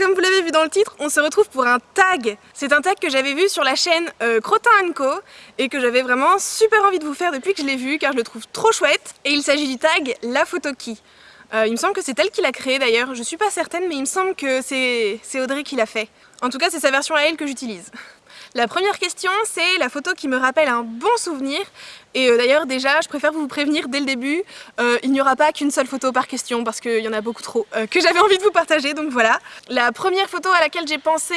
comme vous l'avez vu dans le titre, on se retrouve pour un tag. C'est un tag que j'avais vu sur la chaîne euh, Co et que j'avais vraiment super envie de vous faire depuis que je l'ai vu car je le trouve trop chouette. Et il s'agit du tag La Photo Qui. Euh, il me semble que c'est elle qui l'a créé d'ailleurs, je suis pas certaine mais il me semble que c'est Audrey qui l'a fait. En tout cas c'est sa version à elle que j'utilise. La première question, c'est la photo qui me rappelle un bon souvenir. Et euh, d'ailleurs, déjà, je préfère vous prévenir dès le début, euh, il n'y aura pas qu'une seule photo par question parce qu'il y en a beaucoup trop euh, que j'avais envie de vous partager, donc voilà. La première photo à laquelle j'ai pensé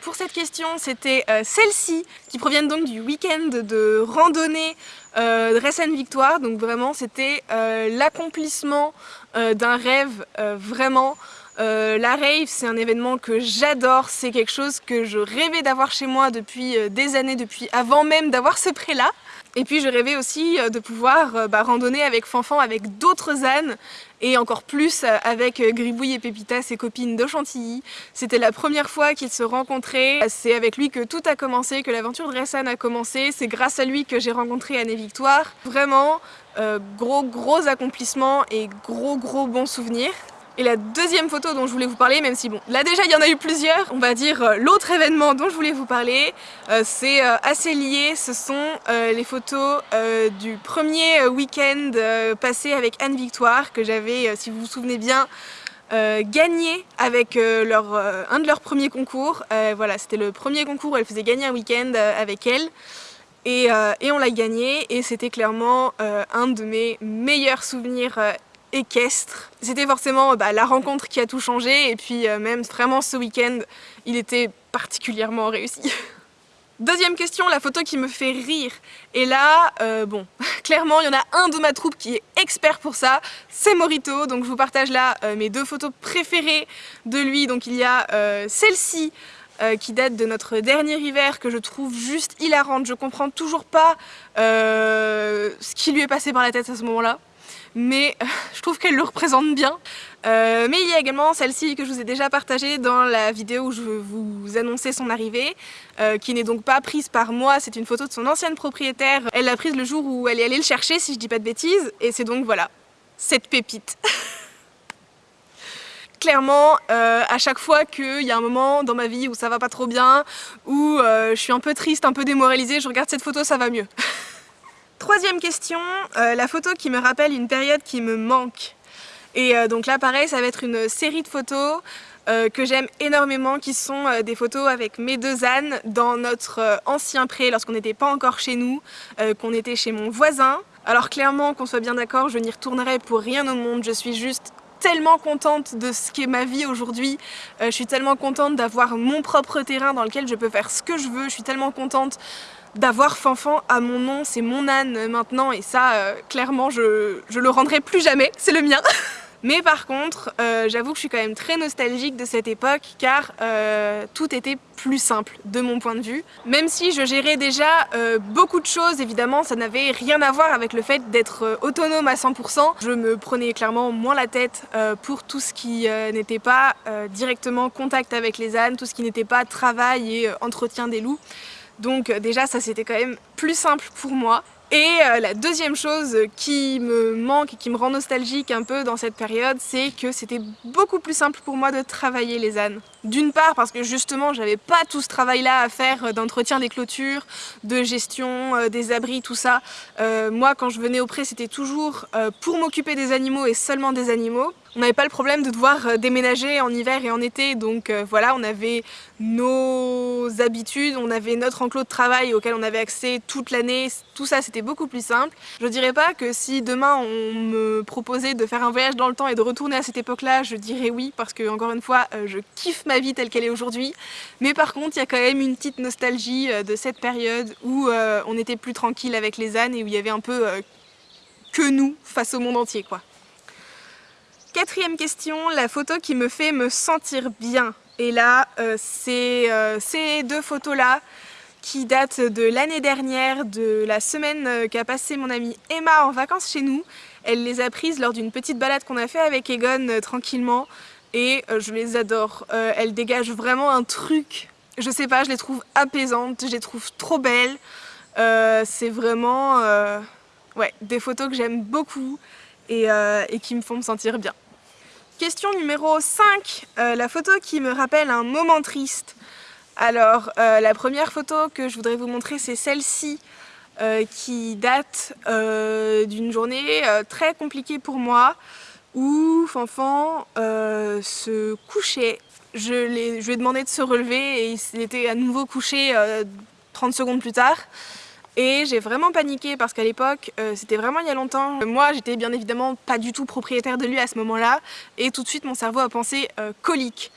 pour cette question, c'était celle-ci, qui proviennent donc du week-end de randonnée de Ressen Victoire. Donc vraiment, c'était l'accomplissement d'un rêve vraiment euh, la rave, c'est un événement que j'adore, c'est quelque chose que je rêvais d'avoir chez moi depuis euh, des années, depuis avant même d'avoir ce prêt-là. Et puis je rêvais aussi euh, de pouvoir bah, randonner avec Fanfan, avec d'autres ânes, et encore plus avec Gribouille et Pépita, ses copines de Chantilly. C'était la première fois qu'ils se rencontraient, c'est avec lui que tout a commencé, que l'aventure de Ressan a commencé, c'est grâce à lui que j'ai rencontré Anne et Victoire. Vraiment, gros gros accomplissement et gros gros bons souvenirs. Et la deuxième photo dont je voulais vous parler, même si bon, là déjà il y en a eu plusieurs, on va dire euh, l'autre événement dont je voulais vous parler, euh, c'est euh, assez lié, ce sont les photos du premier week-end passé avec Anne Victoire, que j'avais, si vous vous souvenez bien, gagné avec leur, un de leurs premiers concours. voilà, c'était le premier concours où elle faisait gagner un week-end avec elle. Et, et on l'a gagné et c'était clairement un de mes meilleurs souvenirs équestre. C'était forcément bah, la rencontre qui a tout changé et puis euh, même vraiment ce week-end, il était particulièrement réussi. Deuxième question, la photo qui me fait rire. Et là, euh, bon, clairement, il y en a un de ma troupe qui est expert pour ça, c'est Morito. Donc je vous partage là euh, mes deux photos préférées de lui. Donc il y a celle-ci, qui date de notre dernier hiver que je trouve juste hilarante. Je comprends toujours pas ce qui lui est passé par la tête à ce moment-là mais euh, je trouve qu'elle le représente bien. Euh, mais il y a également celle-ci que je vous ai déjà partagée dans la vidéo où je vous annonçais son arrivée, euh, qui n'est donc pas prise par moi, c'est une photo de son ancienne propriétaire. Elle l'a prise le jour où elle est allée le chercher, si je dis pas de bêtises, et c'est donc voilà, cette pépite. Clairement, à chaque fois qu'il y a un moment dans ma vie où ça va pas trop bien, où je suis un peu triste, un peu démoralisée, je regarde cette photo, ça va mieux. Troisième question, euh, la photo qui me rappelle une période qui me manque. Et euh, donc là pareil, ça va être une série de photos euh, que j'aime énormément, qui sont des photos avec mes deux ânes dans notre ancien pré lorsqu'on n'était pas encore chez nous, qu'on était chez mon voisin. Alors clairement, qu'on soit bien d'accord, je n'y retournerai pour rien au monde, je suis juste tellement contente de ce qu'est ma vie aujourd'hui. je suis tellement contente d'avoir mon propre terrain dans lequel je peux faire ce que je veux. Je suis tellement contente d'avoir Fanfan à mon nom, c'est mon âne maintenant et ça, euh, clairement, je, je le rendrai plus jamais, c'est le mien Mais par contre, euh, j'avoue que je suis quand même très nostalgique de cette époque car euh, tout était plus simple de mon point de vue. Même si je gérais déjà beaucoup de choses, évidemment, ça n'avait rien à voir avec le fait d'être autonome à 100%. Je me prenais clairement moins la tête pour tout ce qui n'était pas directement contact avec les ânes, tout ce qui n'était pas travail et entretien des loups. Donc euh, déjà ça c'était quand même plus simple pour moi. Et euh, la deuxième chose qui me manque et qui me rend nostalgique un peu dans cette période, c'est que c'était beaucoup plus simple pour moi de travailler les ânes. D'une part parce que justement j'avais pas tout ce travail-là à faire d'entretien des clôtures, de gestion euh, des abris, tout ça. moi quand je venais au pré c'était toujours pour m'occuper des animaux et seulement des animaux. On n'avait pas le problème de devoir euh, déménager en hiver et en été, donc euh, voilà, on avait nos habitudes, on avait notre enclos de travail auquel on avait accès toute l'année, tout ça c'était beaucoup plus simple. Je dirais pas que si demain on me proposait de faire un voyage dans le temps et de retourner à cette époque-là, je dirais oui, parce que encore une fois, euh, je kiffe ma vie telle qu'elle est aujourd'hui. Mais par contre, il y a quand même une petite nostalgie de cette période où on était plus tranquille avec les ânes et où il y avait un peu que nous face au monde entier quoi. Quatrième question, la photo qui me fait me sentir bien. Et là, euh, c'est euh, ces deux photos-là qui datent de l'année dernière, de la semaine euh, qu'a passé mon amie Emma en vacances chez nous. Elle les a prises lors d'une petite balade qu'on a fait avec Egon tranquillement et je les adore. elles dégagent vraiment un truc, je sais pas, je les trouve apaisantes, je les trouve trop belles. c'est vraiment ouais, des photos que j'aime beaucoup et qui me font me sentir bien. Question numéro 5, euh, la photo qui me rappelle un moment triste. Alors, euh, la première photo que je voudrais vous montrer, c'est celle-ci, euh, qui date d'une journée très compliquée pour moi, où Fanfan se couchait. Je, je, lui ai demandé de se relever et il était à nouveau couché 30 secondes plus tard. Et j'ai vraiment paniqué parce qu'à l'époque, euh, c'était vraiment il y a longtemps. Moi, j'étais bien évidemment pas du tout propriétaire de lui à ce moment-là. Et tout de suite, mon cerveau a pensé euh, colique.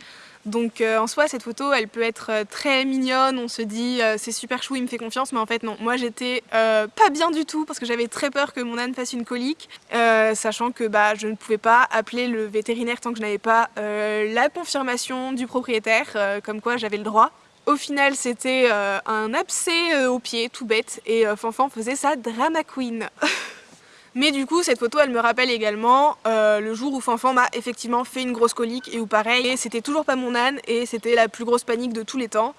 Donc euh, en soi, cette photo, elle peut être très mignonne, on se dit c'est super chou, il me fait confiance, mais en fait non. Moi j'étais pas bien du tout parce que j'avais très peur que mon âne fasse une colique, sachant que bah, je ne pouvais pas appeler le vétérinaire tant que je n'avais pas la confirmation du propriétaire, comme quoi j'avais le droit. Au final, c'était euh, un abcès euh, au pied, tout bête, et euh, Fanfan faisait sa drama queen. Mais du coup, cette photo, elle me rappelle également le jour où Fanfan m'a effectivement fait une grosse colique et où pareil, c'était toujours pas mon âne et c'était la plus grosse panique de tous les temps.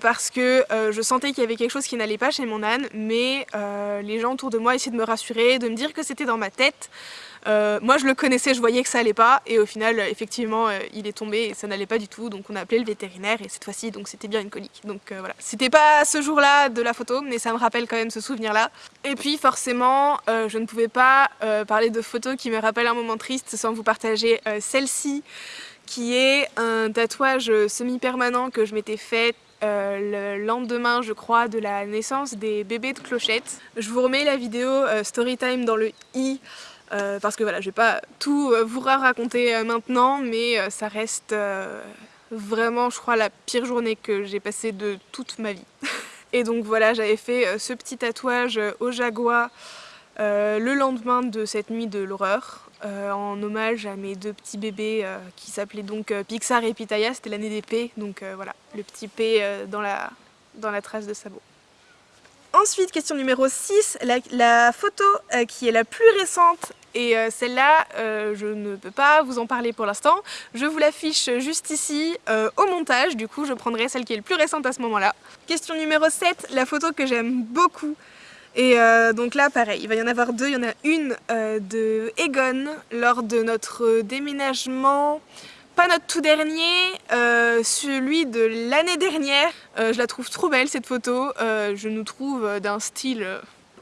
Parce que je sentais qu'il y avait quelque chose qui n'allait pas chez mon âne, mais les gens autour de moi essayaient de me rassurer, de me dire que c'était dans ma tête. Euh, moi je le connaissais, je voyais que ça allait pas et au final effectivement euh, il est tombé et ça n'allait pas du tout donc on a appelé le vétérinaire et cette fois-ci donc c'était bien une colique donc euh, voilà. C'était pas ce jour-là de la photo mais ça me rappelle quand même ce souvenir là et puis forcément je ne pouvais pas parler de photos qui me rappellent un moment triste sans vous partager celle-ci qui est un tatouage semi-permanent que je m'étais fait le lendemain, je crois, de la naissance des bébés de clochettes. Je vous remets la vidéo Storytime dans le i euh, parce que voilà, je vais pas tout euh, vous raconter euh, maintenant, mais ça reste vraiment, je crois, la pire journée que j'ai passée de toute ma vie. Et donc voilà, j'avais fait ce petit tatouage au jaguar le lendemain de cette nuit de l'horreur, en hommage à mes deux petits bébés qui s'appelaient donc Pixar et Pitaya, c'était l'année des P, donc voilà, le petit P dans, la, trace de sabot. Ensuite, question numéro 6, la, photo qui est la plus récente et euh, celle-là, euh, je ne peux pas vous en parler pour l'instant. Je vous l'affiche juste ici euh, au montage, du coup je prendrai celle qui est le plus récente à ce moment-là. Question numéro 7, la photo que j'aime beaucoup. Et donc là, pareil, il va y en avoir deux. Il y en a une de Egon lors de notre déménagement pas notre tout dernier, celui de l'année dernière. je la trouve trop belle cette photo, je nous trouve d'un style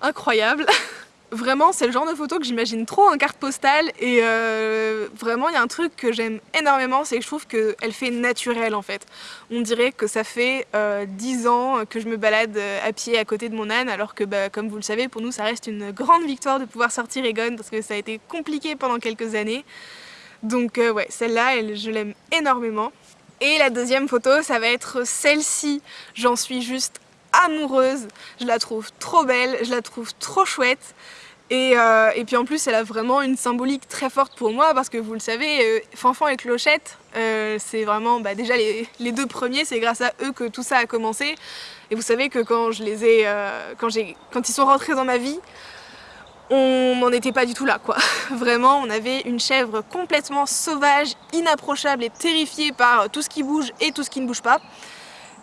incroyable. Vraiment, c'est le genre de photo que j'imagine trop en carte postale et euh, vraiment, il y a un truc que j'aime énormément, c'est que je trouve qu'elle fait naturelle en fait. On dirait que ça fait euh, 10 ans que je me balade euh, à pied à côté de mon âne alors que, bah, comme vous le savez, pour nous, ça reste une grande victoire de pouvoir sortir Egon parce que ça a été compliqué pendant quelques années. Donc euh, ouais, celle-là, je l'aime énormément. Et la deuxième photo, ça va être celle-ci. J'en suis juste amoureuse, je la trouve trop belle, je la trouve trop chouette. Et, euh, et, puis en plus elle a vraiment une symbolique très forte pour moi parce que vous le savez, euh, Fanfan et Clochette, euh, c'est vraiment bah, déjà les, les, deux premiers, c'est grâce à eux que tout ça a commencé. Et vous savez que quand je les ai, quand, quand ils sont rentrés dans ma vie, on n'en était pas du tout là quoi. Vraiment on avait une chèvre complètement sauvage, inapprochable et terrifiée par tout ce qui bouge et tout ce qui ne bouge pas.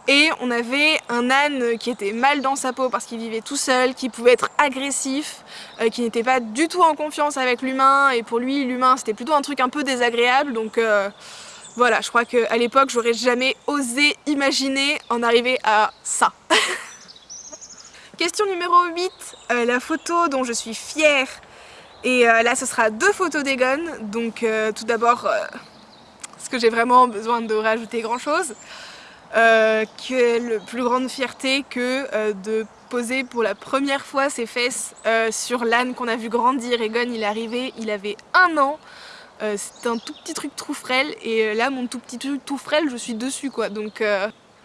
Et on avait un âne qui était mal dans sa peau parce qu'il vivait tout seul, qui pouvait être agressif, euh, qui n'était pas du tout en confiance avec l'humain. Et pour lui l'humain c'était plutôt un truc un peu désagréable. Donc euh, voilà je crois qu'à l'époque j'aurais jamais osé imaginer en arriver à ça. Question numéro 8, euh, la photo dont je suis fière. Et là ce sera deux photos d'Egon. Donc tout d'abord est-ce que j'ai vraiment besoin de rajouter grand chose euh, quelle plus grande fierté que euh, de poser pour la première fois ses fesses euh, sur l'âne qu'on a vu grandir. Egon il est arrivé, il avait un an, c'était un tout petit truc tout frêle. Et là mon tout petit truc tout frêle je suis dessus quoi. Donc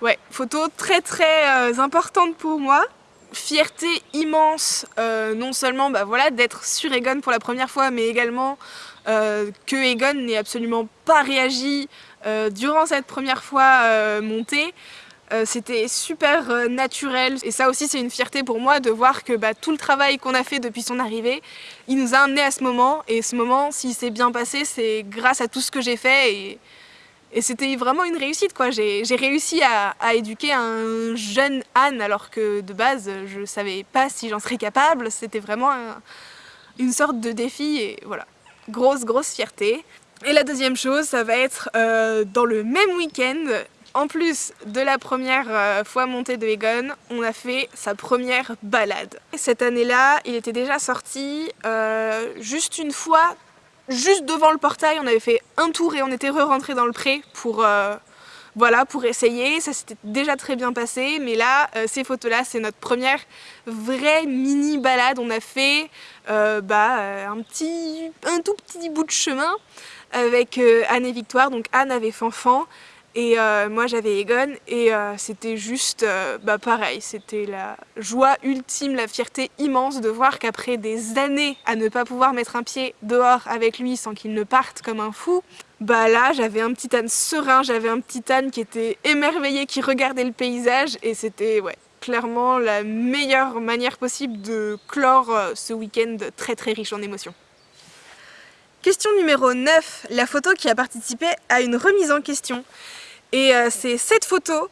ouais photo très très importante pour moi. Fierté immense non seulement bah, voilà, d'être sur Egon pour la première fois mais également que Egon n'ait absolument pas réagi euh, durant cette première fois euh, montée, euh, c'était super naturel et ça aussi c'est une fierté pour moi de voir que bah, tout le travail qu'on a fait depuis son arrivée, il nous a amené à ce moment et ce moment, s'il s'est bien passé, c'est grâce à tout ce que j'ai fait et, c'était vraiment une réussite quoi. J'ai réussi à, éduquer un jeune Anne alors que de base je savais pas si j'en serais capable, c'était vraiment une sorte de défi et voilà. Grosse grosse fierté. Et la deuxième chose, ça va être euh, dans le même week-end, en plus de la première euh, fois montée de Egon, on a fait sa première balade. Cette année-là, il était déjà sorti euh, juste une fois, juste devant le portail, on avait fait un tour et on était re-rentré dans le pré pour, voilà, pour essayer. Ça s'était déjà très bien passé, mais là, ces photos-là, c'est notre première vraie mini balade. On a fait bah, un, petit, un tout petit bout de chemin avec euh, Anne et Victoire. Donc Anne avait Fanfan et euh, moi j'avais Egon et euh, c'était juste bah, pareil, c'était la joie ultime, la fierté immense de voir qu'après des années à ne pas pouvoir mettre un pied dehors avec lui sans qu'il ne parte comme un fou, bah là j'avais un petit âne serein, j'avais un petit âne qui était émerveillé, qui regardait le paysage et c'était ouais, clairement la meilleure manière possible de clore ce week-end très très riche en émotions. Question numéro 9, la photo qui a participé à une remise en question. Et euh, c'est cette photo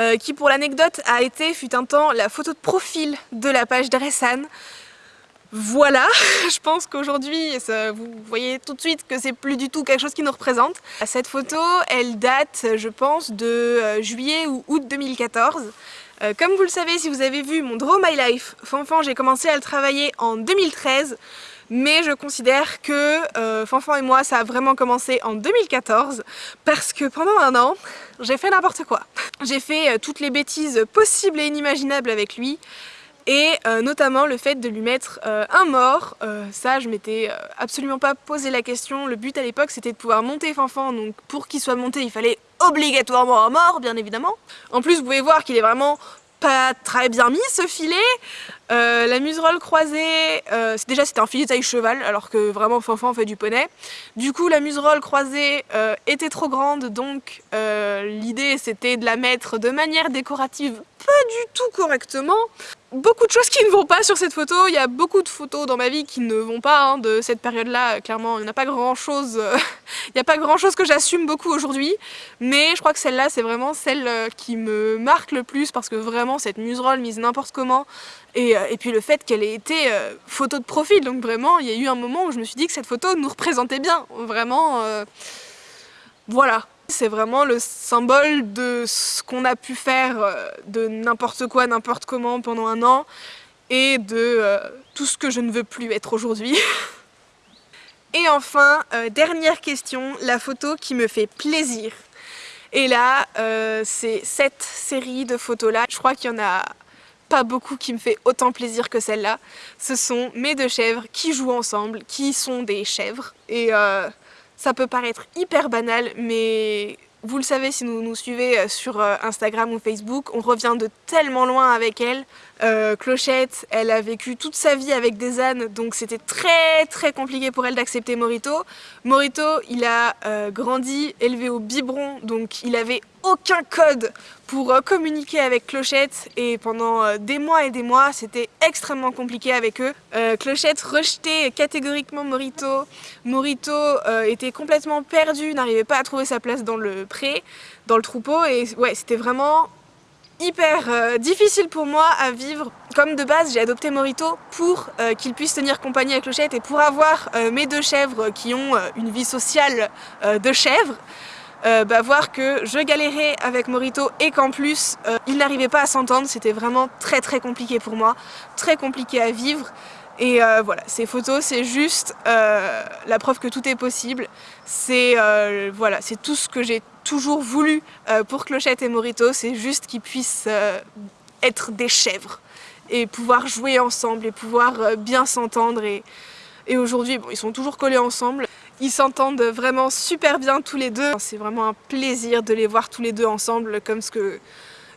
euh, qui, pour l'anecdote, a été, fut un temps, la photo de profil de la page Dressan. Voilà, je pense qu'aujourd'hui, vous voyez tout de suite que c'est plus du tout quelque chose qui nous représente. Cette photo, elle date, je pense, de euh, juillet ou août 2014. comme vous le savez, si vous avez vu mon Draw My Life, Fanfan, j'ai commencé à le travailler en 2013 mais je considère que euh, Fanfan et moi ça a vraiment commencé en 2014 parce que pendant un an j'ai fait n'importe quoi. J'ai fait euh, toutes les bêtises possibles et inimaginables avec lui et euh, notamment le fait de lui mettre un mort, ça je m'étais absolument pas posé la question, le but à l'époque c'était de pouvoir monter Fanfan, donc pour qu'il soit monté il fallait obligatoirement un mort bien évidemment. En plus vous pouvez voir qu'il est vraiment pas très bien mis ce filet. Euh, la muserolle croisée, euh, déjà c'était un filet taille cheval alors que vraiment Fanfan fait du poney. Du coup la muserolle croisée euh, était trop grande donc l'idée c'était de la mettre de manière décorative pas du tout correctement beaucoup de choses qui ne vont pas sur cette photo. Il y a beaucoup de photos dans ma vie qui ne vont pas hein, de cette période-là. Clairement, il n'y a pas grand-chose euh, il a pas grand-chose que j'assume beaucoup aujourd'hui. Mais je crois que celle-là, c'est vraiment celle qui me marque le plus parce que vraiment, cette muserolle mise n'importe comment et, euh, et, puis le fait qu'elle ait été photo de profil. Donc vraiment, il y a eu un moment où je me suis dit que cette photo nous représentait bien. Vraiment, voilà. C'est vraiment le symbole de ce qu'on a pu faire euh, de n'importe quoi, n'importe comment pendant un an et de euh, tout ce que je ne veux plus être aujourd'hui. et enfin, euh, dernière question, la photo qui me fait plaisir. Et là, c'est cette série de photos-là. Je crois qu'il y en a pas beaucoup qui me fait autant plaisir que celle-là. Ce sont mes deux chèvres qui jouent ensemble, qui sont des chèvres. Et ça peut paraître hyper banal, mais vous le savez si vous nous suivez euh, sur euh, Instagram ou Facebook, on revient de tellement loin avec elle. Euh, Clochette, elle a vécu toute sa vie avec des ânes, donc c'était très très compliqué pour elle d'accepter Morito. Morito, il a grandi, élevé au biberon, donc il avait aucun code pour communiquer avec Clochette et pendant des mois et des mois c'était extrêmement compliqué avec eux. Clochette rejetait catégoriquement Morito, Morito était complètement perdu, n'arrivait pas à trouver sa place dans le pré, dans le troupeau et ouais c'était vraiment hyper euh, difficile pour moi à vivre. Comme de base, j'ai adopté Morito pour euh, qu'il puisse tenir compagnie à Clochette et pour avoir euh, mes deux chèvres qui ont une vie sociale de chèvres, bah, voir que je galérais avec Morito et qu'en plus, il n'arrivait pas à s'entendre, c'était vraiment très très compliqué pour moi, très compliqué à vivre. Et voilà, ces photos, c'est juste la preuve que tout est possible. C'est voilà, c'est tout ce que j'ai toujours voulu euh, pour Clochette et Morito, c'est juste qu'ils puissent euh, être des chèvres et pouvoir jouer ensemble et pouvoir euh, bien s'entendre et, et aujourd'hui bon, ils sont toujours collés ensemble ils s'entendent vraiment super bien tous les deux c'est vraiment un plaisir de les voir tous les deux ensemble comme ce que,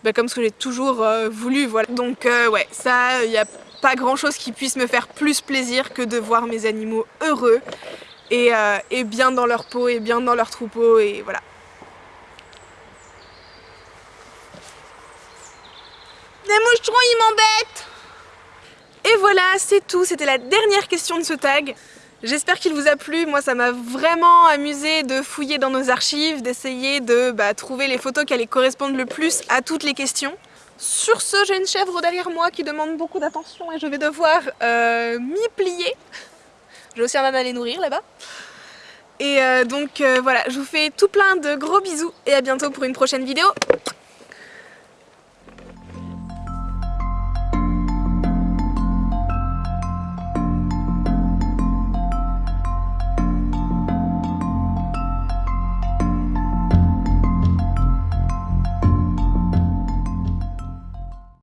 bah, comme ce que j'ai toujours voulu voilà. donc ouais ça il n'y a pas grand chose qui puisse me faire plus plaisir que de voir mes animaux heureux et, et bien dans leur peau et bien dans leur troupeau et voilà Les moucherons, ils m'embêtent Et voilà, c'est tout. C'était la dernière question de ce tag. J'espère qu'il vous a plu, moi ça m'a vraiment amusé de fouiller dans nos archives, d'essayer de bah, trouver les photos qui allaient correspondre le plus à toutes les questions. Sur ce, j'ai une chèvre derrière moi qui demande beaucoup d'attention et je vais devoir euh, m'y plier. J'ai aussi un âne à les nourrir là-bas. Et euh, donc euh, voilà, je vous fais tout plein de gros bisous et à bientôt pour une prochaine vidéo.